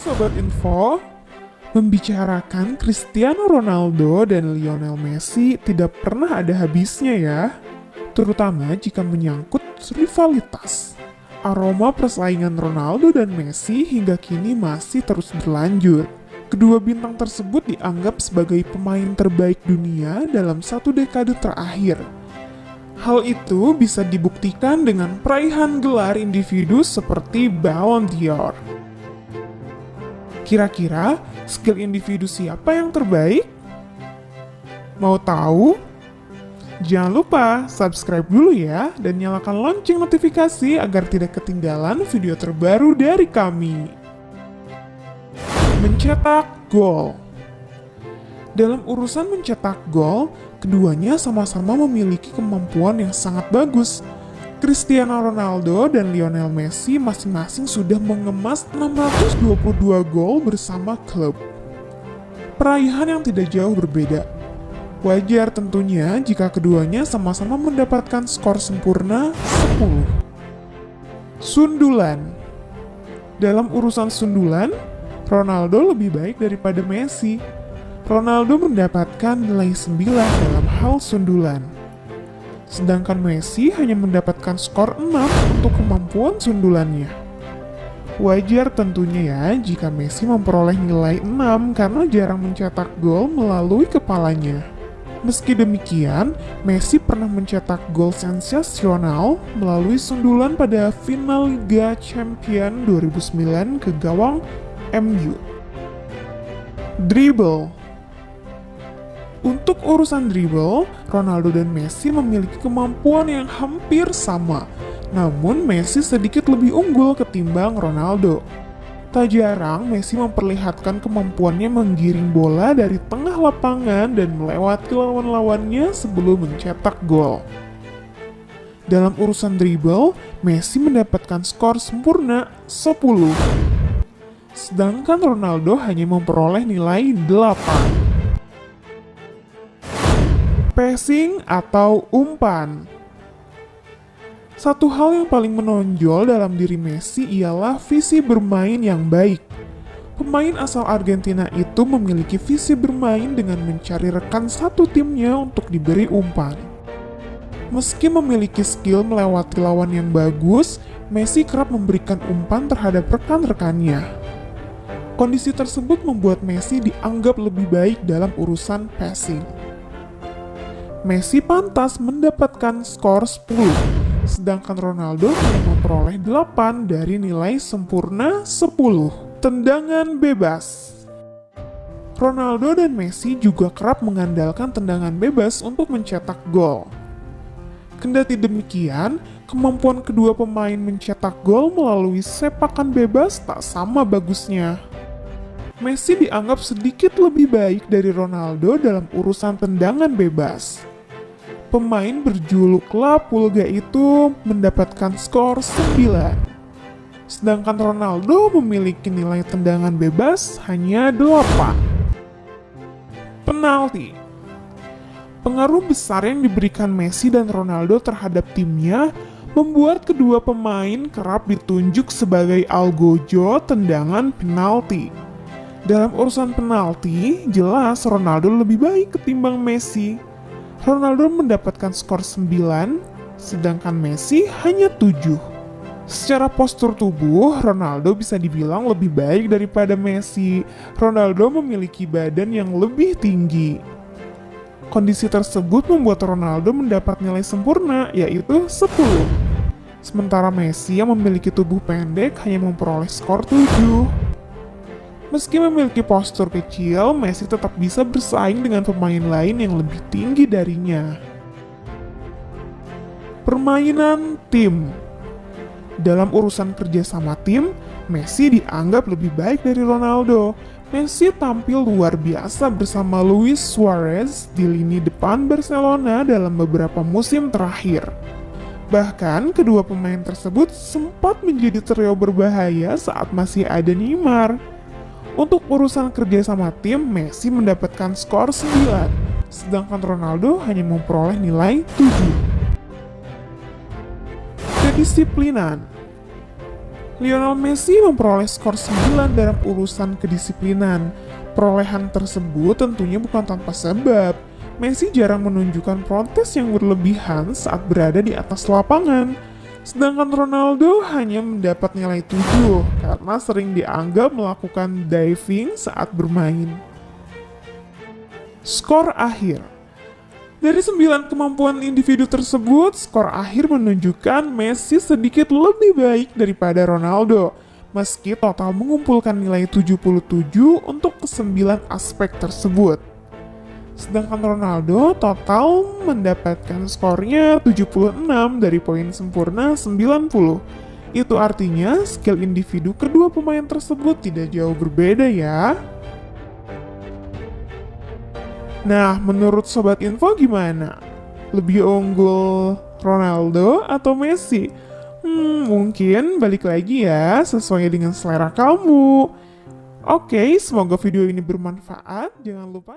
Sobat Info, membicarakan Cristiano Ronaldo dan Lionel Messi tidak pernah ada habisnya ya, terutama jika menyangkut rivalitas. Aroma persaingan Ronaldo dan Messi hingga kini masih terus berlanjut. Kedua bintang tersebut dianggap sebagai pemain terbaik dunia dalam satu dekade terakhir. Hal itu bisa dibuktikan dengan peraihan gelar individu seperti Ballon d'Or. Kira-kira skill individu siapa yang terbaik? Mau tahu? Jangan lupa subscribe dulu ya dan nyalakan lonceng notifikasi agar tidak ketinggalan video terbaru dari kami. Mencetak gol Dalam urusan mencetak gol, keduanya sama-sama memiliki kemampuan yang sangat bagus. Cristiano Ronaldo dan Lionel Messi masing-masing sudah mengemas 622 gol bersama klub. Peraihan yang tidak jauh berbeda, Wajar tentunya jika keduanya sama-sama mendapatkan skor sempurna 10. Sundulan Dalam urusan sundulan, Ronaldo lebih baik daripada Messi. Ronaldo mendapatkan nilai 9 dalam hal sundulan. Sedangkan Messi hanya mendapatkan skor 6 untuk kemampuan sundulannya. Wajar tentunya ya jika Messi memperoleh nilai 6 karena jarang mencetak gol melalui kepalanya. Meski demikian, Messi pernah mencetak gol sensasional melalui sundulan pada final Liga Champion 2009 ke gawang MU. Dribble Untuk urusan dribble, Ronaldo dan Messi memiliki kemampuan yang hampir sama, namun Messi sedikit lebih unggul ketimbang Ronaldo. Tak jarang Messi memperlihatkan kemampuannya menggiring bola dari tengah lapangan dan melewati lawan-lawannya sebelum mencetak gol. Dalam urusan dribble, Messi mendapatkan skor sempurna 10. Sedangkan Ronaldo hanya memperoleh nilai 8. Passing atau umpan satu hal yang paling menonjol dalam diri Messi ialah visi bermain yang baik. Pemain asal Argentina itu memiliki visi bermain dengan mencari rekan satu timnya untuk diberi umpan. Meski memiliki skill melewati lawan yang bagus, Messi kerap memberikan umpan terhadap rekan-rekannya. Kondisi tersebut membuat Messi dianggap lebih baik dalam urusan passing. Messi pantas mendapatkan skor 10 sedangkan Ronaldo memperoleh 8 dari nilai sempurna 10. Tendangan bebas Ronaldo dan Messi juga kerap mengandalkan tendangan bebas untuk mencetak gol. Kendati demikian, kemampuan kedua pemain mencetak gol melalui sepakan bebas tak sama bagusnya. Messi dianggap sedikit lebih baik dari Ronaldo dalam urusan tendangan bebas pemain berjuluk La Pulga itu mendapatkan skor 9. Sedangkan Ronaldo memiliki nilai tendangan bebas hanya 8. Penalti Pengaruh besar yang diberikan Messi dan Ronaldo terhadap timnya membuat kedua pemain kerap ditunjuk sebagai algojo tendangan penalti. Dalam urusan penalti, jelas Ronaldo lebih baik ketimbang Messi. Ronaldo mendapatkan skor 9, sedangkan Messi hanya 7. Secara postur tubuh, Ronaldo bisa dibilang lebih baik daripada Messi. Ronaldo memiliki badan yang lebih tinggi. Kondisi tersebut membuat Ronaldo mendapat nilai sempurna, yaitu 10. Sementara Messi yang memiliki tubuh pendek hanya memperoleh skor 7. Meski memiliki postur kecil, Messi tetap bisa bersaing dengan pemain lain yang lebih tinggi darinya. Permainan tim Dalam urusan kerja sama tim, Messi dianggap lebih baik dari Ronaldo. Messi tampil luar biasa bersama Luis Suarez di lini depan Barcelona dalam beberapa musim terakhir. Bahkan, kedua pemain tersebut sempat menjadi trio berbahaya saat masih ada Neymar. Untuk urusan kerja sama tim, Messi mendapatkan skor 9, sedangkan Ronaldo hanya memperoleh nilai 7. Kedisiplinan Lionel Messi memperoleh skor 9 dalam urusan kedisiplinan. Perolehan tersebut tentunya bukan tanpa sebab. Messi jarang menunjukkan protes yang berlebihan saat berada di atas lapangan. Sedangkan Ronaldo hanya mendapat nilai 7 karena sering dianggap melakukan diving saat bermain. Skor akhir dari sembilan kemampuan individu tersebut, skor akhir menunjukkan Messi sedikit lebih baik daripada Ronaldo, meski total mengumpulkan nilai 77 untuk kesembilan aspek tersebut. Sedangkan Ronaldo total mendapatkan skornya 76 dari poin sempurna 90. Itu artinya skill individu kedua pemain tersebut tidak jauh berbeda ya. Nah, menurut Sobat Info gimana? Lebih unggul Ronaldo atau Messi? Hmm, mungkin balik lagi ya, sesuai dengan selera kamu. Oke, semoga video ini bermanfaat. Jangan lupa...